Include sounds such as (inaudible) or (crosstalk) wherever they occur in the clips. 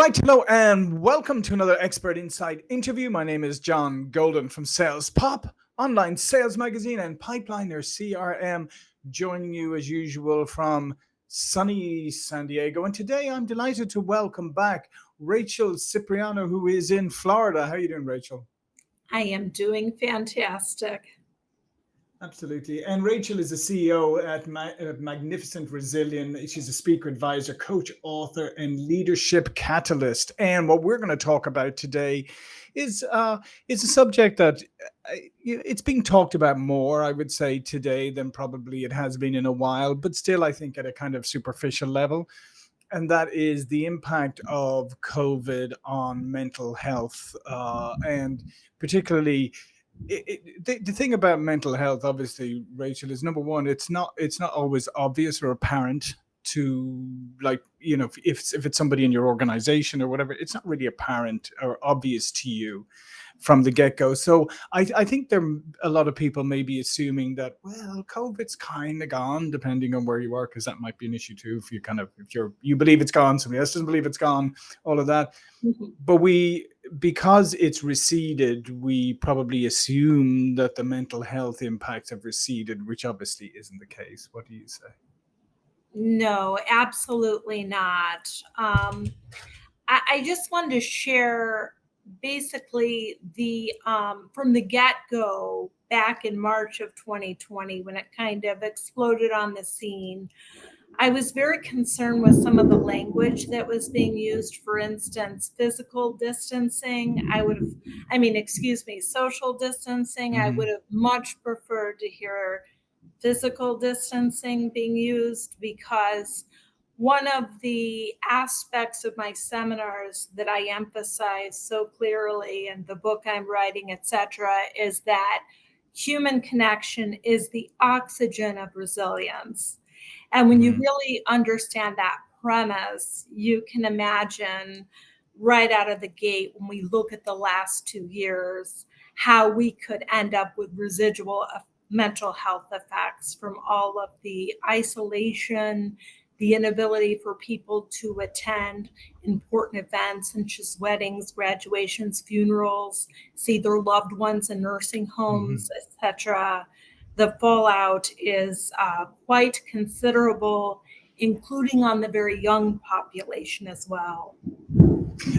right, hello and welcome to another Expert Insight interview. My name is John Golden from Sales Pop, online sales magazine and Pipeliner CRM, joining you as usual from sunny San Diego. And today I'm delighted to welcome back Rachel Cipriano, who is in Florida. How are you doing, Rachel? I am doing fantastic. Absolutely. And Rachel is a CEO at, Ma Magnificent Resilient. She's a speaker, advisor, coach, author, and leadership catalyst. And what we're going to talk about today is uh, is a subject that uh, it's being talked about more, I would say, today than probably it has been in a while, but still, I think at a kind of superficial level. And that is the impact of COVID on mental health, uh, and particularly it, the, the thing about mental health, obviously, Rachel, is number one, it's not it's not always obvious or apparent to like you know if if it's somebody in your organization or whatever, it's not really apparent or obvious to you from the get-go. So I, I think there are a lot of people may be assuming that, well, COVID's kind of gone, depending on where you are, because that might be an issue too. If you kind of if you're you believe it's gone, somebody else doesn't believe it's gone, all of that. Mm -hmm. But we because it's receded, we probably assume that the mental health impacts have receded, which obviously isn't the case. What do you say? No, absolutely not. Um, I, I just wanted to share basically the um, from the get-go back in March of 2020 when it kind of exploded on the scene. I was very concerned with some of the language that was being used. For instance, physical distancing. I would have, I mean, excuse me, social distancing. Mm-hmm. I would have much preferred to hear physical distancing being used because one of the aspects of my seminars that I emphasize so clearly in the book I'm writing, etc., is that human connection is the oxygen of resilience. And when you mm-hmm. really understand that premise, you can imagine right out of the gate when we look at the last two years how we could end up with residual mental health effects from all of the isolation the inability for people to attend important events such as weddings, graduations, funerals, see their loved ones in nursing homes, mm-hmm. etc. The fallout is uh, quite considerable, including on the very young population as well.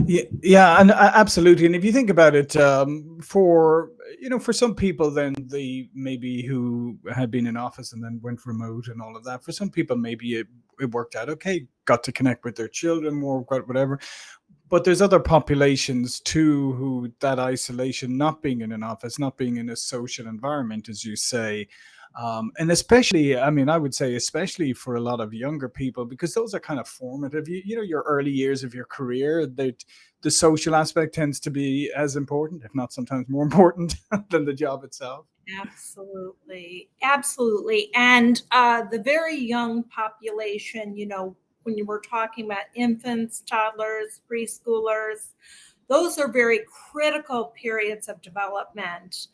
Yeah, yeah, and uh, absolutely. And if you think about it, um, for you know, for some people, then the maybe who had been in office and then went remote and all of that. For some people, maybe it it worked out okay, got to connect with their children more, whatever. But there's other populations too who that isolation, not being in an office, not being in a social environment, as you say, um, and especially, I mean, I would say especially for a lot of younger people, because those are kind of formative, you, you know, your early years of your career, that the social aspect tends to be as important, if not sometimes more (laughs) important than the job itself. Absolutely. Absolutely. And uh, the very young population, you know, when you were talking about infants, toddlers, preschoolers, those are very critical periods of development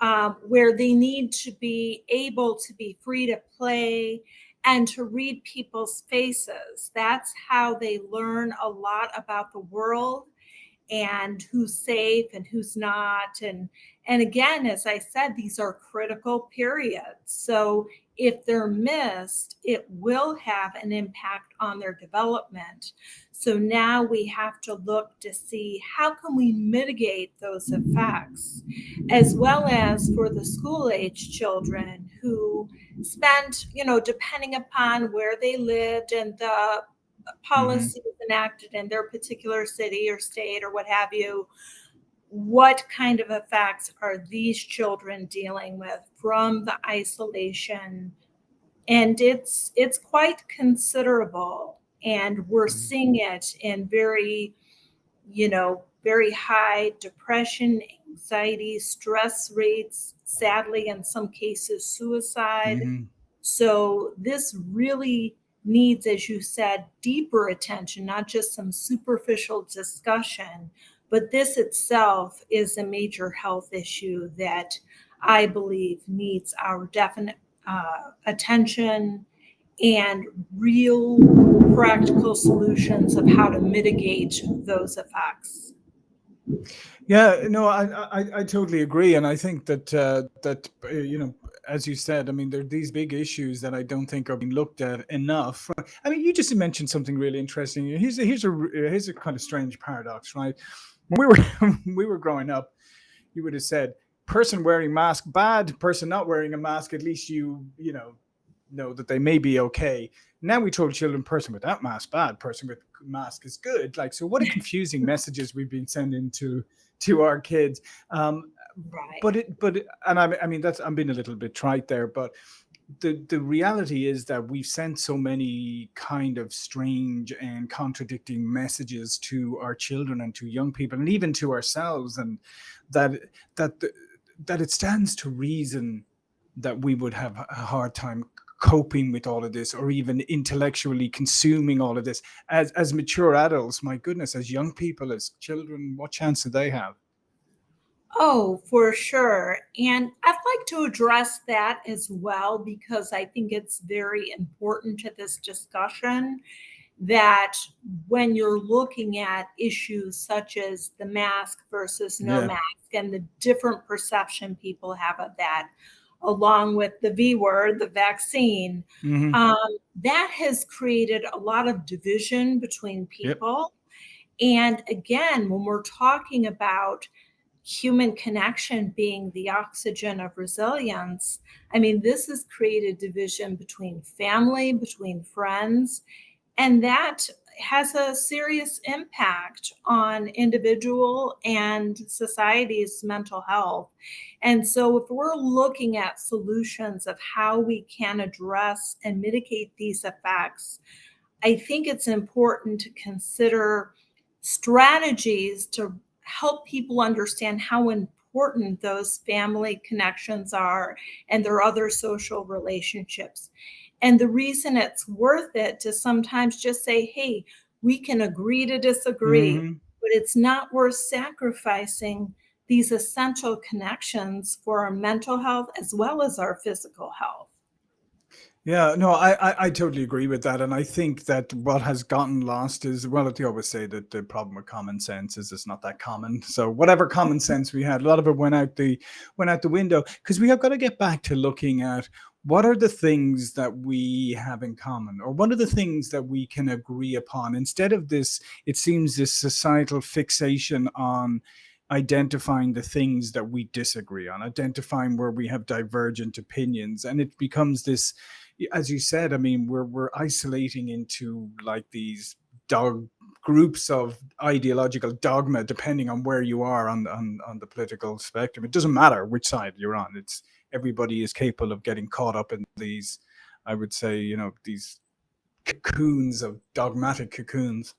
um, where they need to be able to be free to play and to read people's faces. That's how they learn a lot about the world and who's safe and who's not and and again as i said these are critical periods. So if they're missed it will have an impact on their development. So now we have to look to see how can we mitigate those effects as well as for the school age children who spent you know depending upon where they lived and the policies mm-hmm. enacted in their particular city or state or what have you, what kind of effects are these children dealing with from the isolation? And it's it's quite considerable. And we're mm-hmm. seeing it in very, you know, very high depression, anxiety, stress rates, sadly, in some cases, suicide. Mm-hmm. So this really needs, as you said, deeper attention, not just some superficial discussion, but this itself is a major health issue that I believe needs our definite uh, attention and real practical solutions of how to mitigate those effects. Yeah, no, I, I, I totally agree, and I think that uh, that uh, you know, as you said, I mean, there are these big issues that I don't think are being looked at enough. I mean, you just mentioned something really interesting. Here's a, here's a here's a kind of strange paradox, right? When we were (laughs) we were growing up, you would have said, "Person wearing mask bad, person not wearing a mask, at least you you know know that they may be okay." Now we told children, person without mask bad, person with mask is good. Like, so what a (laughs) confusing messages we've been sending to to our kids. Um, Right. but it, but and I, I mean that's I'm being a little bit trite there, but the the reality is that we've sent so many kind of strange and contradicting messages to our children and to young people and even to ourselves, and that that the, that it stands to reason that we would have a hard time coping with all of this or even intellectually consuming all of this as as mature adults my goodness as young people as children what chance do they have Oh, for sure. And I'd like to address that as well because I think it's very important to this discussion that when you're looking at issues such as the mask versus no Yeah. mask and the different perception people have of that, along with the V word, the vaccine, Mhm. um, that has created a lot of division between Yep. people. And again, when we're talking about human connection being the oxygen of resilience, I mean, this has created division between family, between friends, and that has a serious impact on individual and society's mental health. And so, if we're looking at solutions of how we can address and mitigate these effects, I think it's important to consider strategies to help people understand how important those family connections are and their other social relationships. And the reason it's worth it to sometimes just say, hey, we can agree to disagree, Mhm. but it's not worth sacrificing these essential connections for our mental health as well as our physical health. Yeah, no, I, I I totally agree with that, and I think that what has gotten lost is well, they always say that the problem with common sense is it's not that common. So whatever common mm-hmm. sense we had, a lot of it went out the went out the window because we have got to get back to looking at what are the things that we have in common, or what are the things that we can agree upon instead of this. It seems this societal fixation on identifying the things that we disagree on, identifying where we have divergent opinions, and it becomes this as you said, I mean, we're we're isolating into like these dog groups of ideological dogma, depending on where you are on on on the political spectrum. It doesn't matter which side you're on. It's everybody is capable of getting caught up in these. I would say, you know, these cocoons of dogmatic cocoons.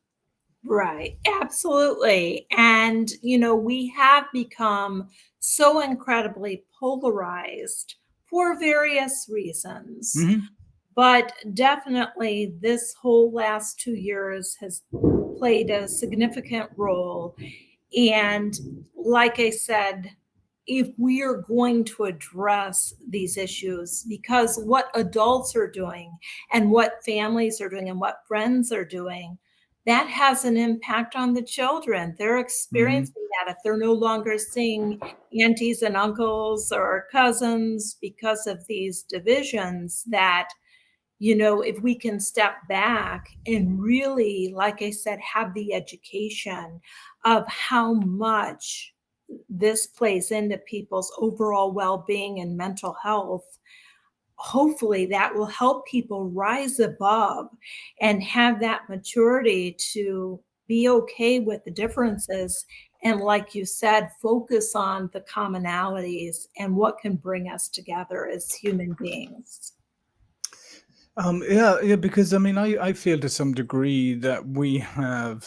Right, absolutely. And, you know, we have become so incredibly polarized for various reasons. Mhm. But definitely, this whole last two years has played a significant role. And like I said, if we are going to address these issues, because what adults are doing and what families are doing and what friends are doing, that has an impact on the children. They're Mhm. experiencing if they're no longer seeing aunties and uncles or cousins because of these divisions that you know, if we can step back and really, like I said, have the education of how much this plays into people's overall well being and mental health, hopefully that will help people rise above and have that maturity to be okay with the differences. And like you said, focus on the commonalities and what can bring us together as human beings. Um, yeah, yeah, because I mean, I I feel to some degree that we have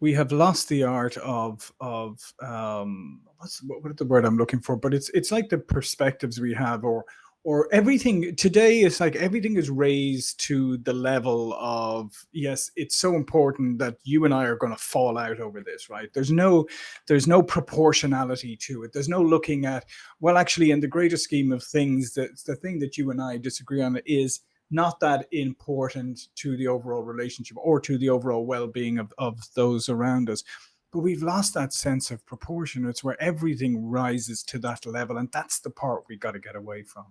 we have lost the art of of um what's what, what is the word I'm looking for? But it's it's like the perspectives we have or or everything today is like everything is raised to the level of yes it's so important that you and i are going to fall out over this right? There's no there's no proportionality to it. There's no looking at well actually in the greater scheme of things that the thing that you and i disagree on is not that important to the overall relationship or to the overall well-being of, of those around us. But we've lost that sense of proportion. It's where everything rises to that level and that's the part we got to get away from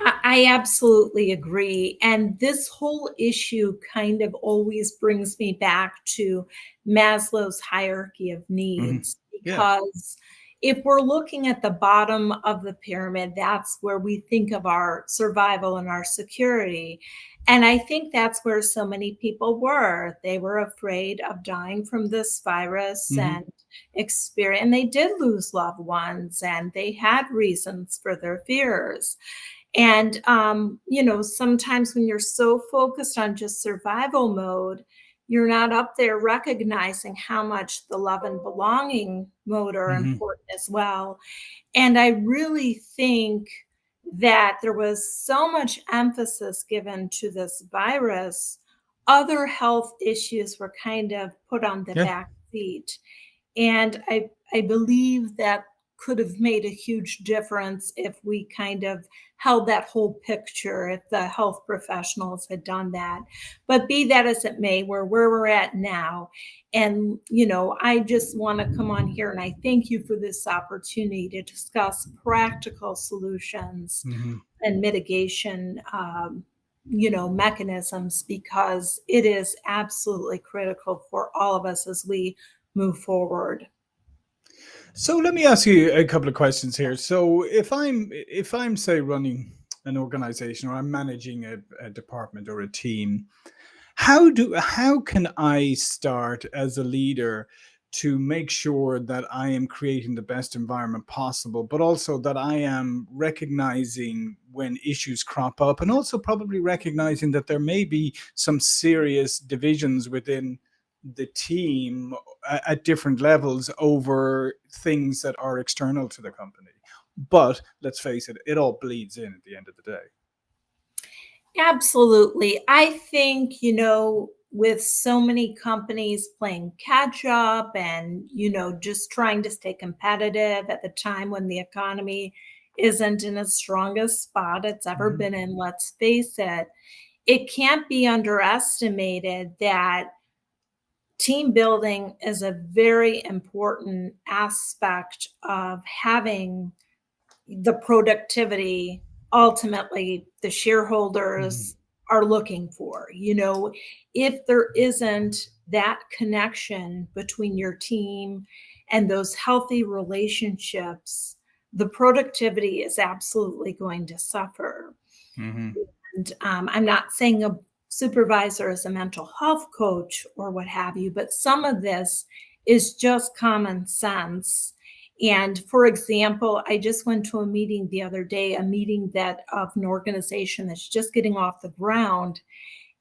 I absolutely agree. And this whole issue kind of always brings me back to Maslow's hierarchy of mm-hmm. needs mm-hmm. because yeah. if we're looking at the bottom of the pyramid, that's where we think of our survival and our security. And I think that's where so many people were. They were afraid of dying from this virus mm-hmm. and experience, and they did lose loved ones and they had reasons for their fears. And, um, you know, sometimes when you're so focused on just survival mode, you're not up there recognizing how much the love and belonging mode are mm-hmm. important as well. And I really think that there was so much emphasis given to this virus, other health issues were kind of put on the yeah. back seat. And I, I believe that could have made a huge difference if we kind of held that whole picture, if the health professionals had done that. But be that as it may, we're where we're at now. And, you know, I just want to come on here and I thank you for this opportunity to discuss practical solutions mm-hmm. and mitigation. Um, you know mechanisms because it is absolutely critical for all of us as we move forward so let me ask you a couple of questions here. So if I'm if I'm say running an organization or I'm managing a, a department or a team, how do how can I start as a leader to make sure that I am creating the best environment possible, but also that I am recognizing when issues crop up and also probably recognizing that there may be some serious divisions within the team at different levels over things that are external to the company. But let's face it, it all bleeds in at the end of the day. Absolutely. I think, you know, with so many companies playing catch up and, you know, just trying to stay competitive at the time when the economy isn't in its strongest spot it's ever mm-hmm. been in, let's face it, it can't be underestimated that team building is a very important aspect of having the productivity ultimately the shareholders mm-hmm. are looking for. You know, if there isn't that connection between your team and those healthy relationships, the productivity is absolutely going to suffer. Mm-hmm. And um, I'm not saying a supervisor as a mental health coach or what have you, but some of this is just common sense. And for example, I just went to a meeting the other day, a meeting that of an organization that's just getting off the ground.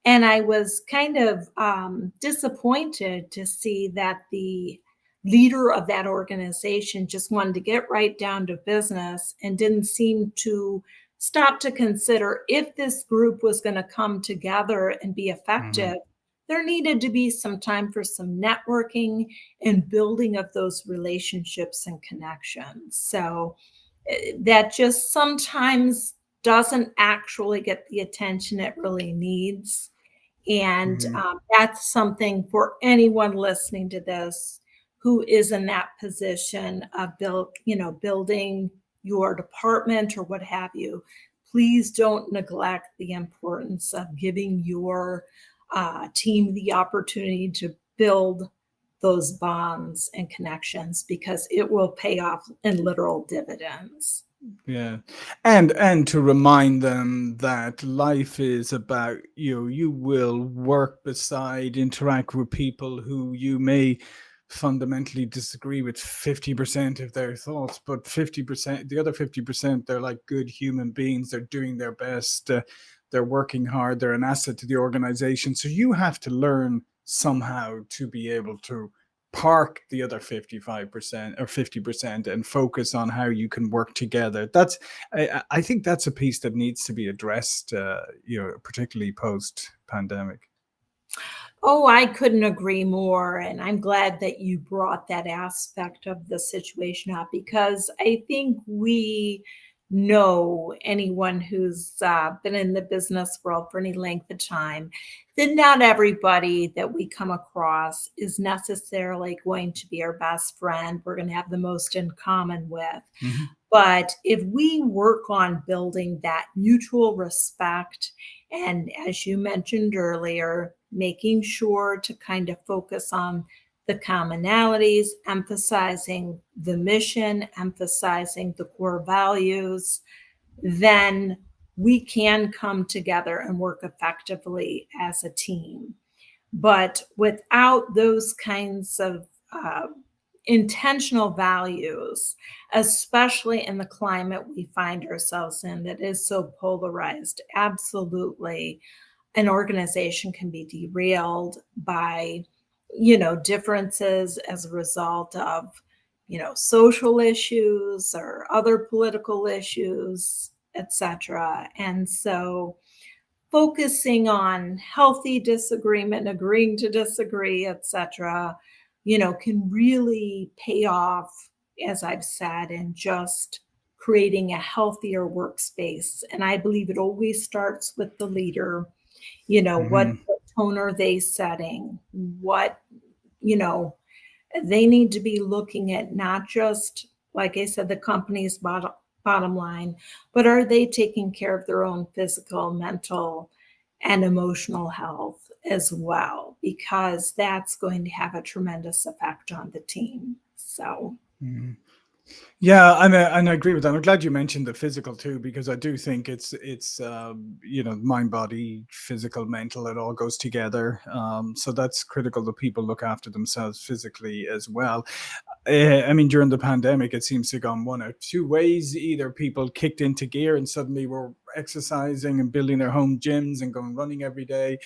And I was kind of um, disappointed to see that the leader of that organization just wanted to get right down to business and didn't seem to stop to consider if this group was going to come together and be effective, mm-hmm. there needed to be some time for some networking and building of those relationships and connections. So eh, that just sometimes doesn't actually get the attention it really needs. And mm-hmm. um, that's something for anyone listening to this who is in that position of build, you know, building your department or what have you, please don't neglect the importance of giving your uh, team the opportunity to build those bonds and connections because it will pay off in literal dividends. Yeah. And and to remind them that life is about you. Know you will work beside interact with people who you may fundamentally disagree with 50% of their thoughts but 50% the other 50% they're like good human beings they're doing their best uh, they're working hard they're an asset to the organization so you have to learn somehow to be able to park the other 55% or 50% and focus on how you can work together. That's i, I think that's a piece that needs to be addressed uh, you know particularly post pandemic Oh, I couldn't agree more. And I'm glad that you brought that aspect of the situation up because I think we know anyone who's uh, been in the business world for any length of time that not everybody that we come across is necessarily going to be our best friend. We're going to have the most in common with. Mm-hmm. But if we work on building that mutual respect, and as you mentioned earlier, making sure to kind of focus on the commonalities, emphasizing the mission, emphasizing the core values, then we can come together and work effectively as a team. But without those kinds of uh, intentional values, especially in the climate we find ourselves in that is so polarized, absolutely, an organization can be derailed by you know, differences as a result of, you know, social issues or other political issues, etc. And so focusing on healthy disagreement, agreeing to disagree, etc., you know, can really pay off, as I've said, in just creating a healthier workspace. And I believe it always starts with the leader. You know, mm-hmm. what tone are they setting? What, you know, they need to be looking at not just, like I said, the company's bottom, bottom line, but are they taking care of their own physical, mental, and emotional health as well? Because that's going to have a tremendous effect on the team. So, mm-hmm. Yeah, and I, and I agree with that. I'm glad you mentioned the physical too, because I do think it's it's um, you know mind, body, physical, mental. It all goes together. Um, so that's critical that people look after themselves physically as well. Uh, I mean, during the pandemic, it seems to have gone one or two ways. Either people kicked into gear and suddenly were exercising and building their home gyms and going running every day,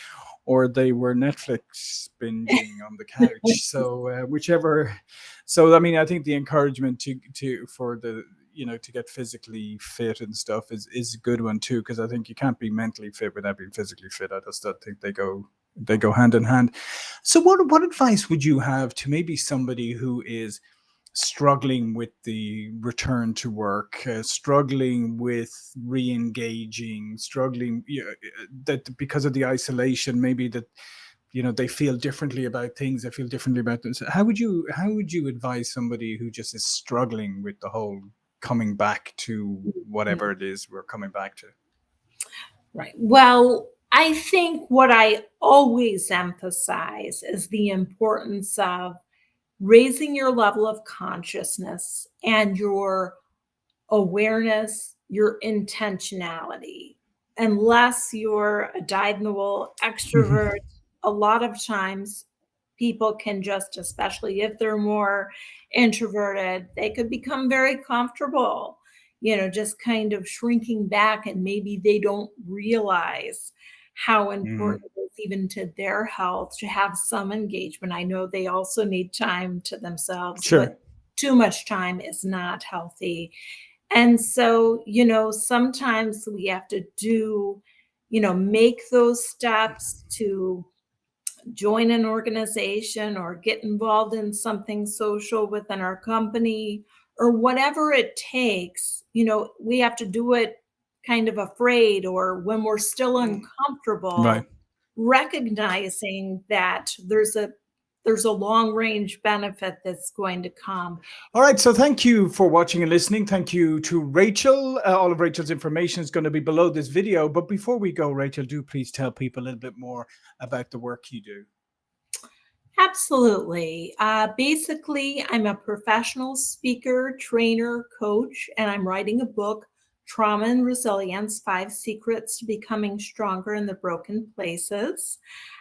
or they were Netflix (laughs) binging on the couch. So uh, whichever. So I mean, I think the encouragement to to for the you know to get physically fit and stuff is is a good one too because I think you can't be mentally fit without being physically fit. I just don't think they go they go hand in hand. So what what advice would you have to maybe somebody who is struggling with the return to work, uh, struggling with re-engaging, struggling you know, that because of the isolation, maybe that you know they feel differently about things, they feel differently about things. How would you how would you advise somebody who just is struggling with the whole coming back to whatever it is we're coming back to? Right. Well, I think what I always emphasize is the importance of raising your level of consciousness and your awareness, your intentionality. Unless you're a dyed-in-the-wool extrovert, mm-hmm. A lot of times people can just, especially if they're more introverted, they could become very comfortable, you know, just kind of shrinking back and maybe they don't realize how mm. important mm. it is even to their health to have some engagement. I know they also need time to themselves. Sure. too much time is not healthy. And so, you know, sometimes we have to do, you know, make those steps to join an organization or get involved in something social within our company or whatever it takes. You know, we have to do it kind of afraid or when we're still mm. uncomfortable, right. recognizing that there's a there's a long range benefit that's going to come. All right. So thank you for watching and listening. Thank you to Rachel. Uh, all of Rachel's information is going to be below this video. But before we go, Rachel, do please tell people a little bit more about the work you do. Absolutely. Uh, basically, I'm a professional speaker, trainer, coach, and I'm writing a book Trauma and Resilience Five Secrets to Becoming Stronger in the Broken Places.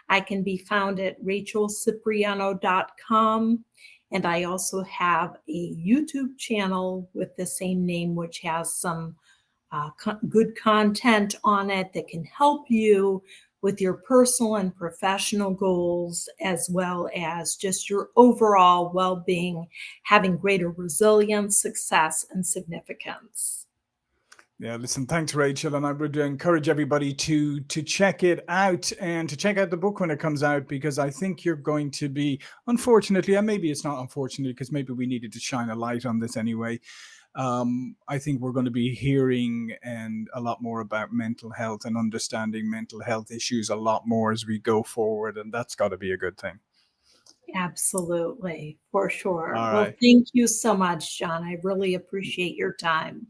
I can be found at rachelcipriano.com. And I also have a YouTube channel with the same name, which has some uh, co good content on it that can help you with your personal and professional goals, as well as just your overall well being, having greater resilience, success, and significance. Yeah, listen, thanks, Rachel. And I would encourage everybody to to check it out and to check out the book when it comes out, because I think you're going to be, unfortunately, and maybe it's not unfortunately, because maybe we needed to shine a light on this anyway. um, I think we're going to be hearing and a lot more about mental health and understanding mental health issues a lot more as we go forward, and that's got to be a good thing. Absolutely, for sure. All Well, right. thank you so much, John. I really appreciate your time.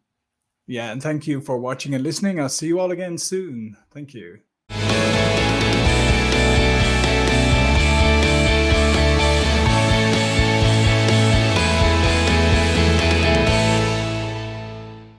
Yeah, and thank you for watching and listening. I'll see you all again soon. Thank you.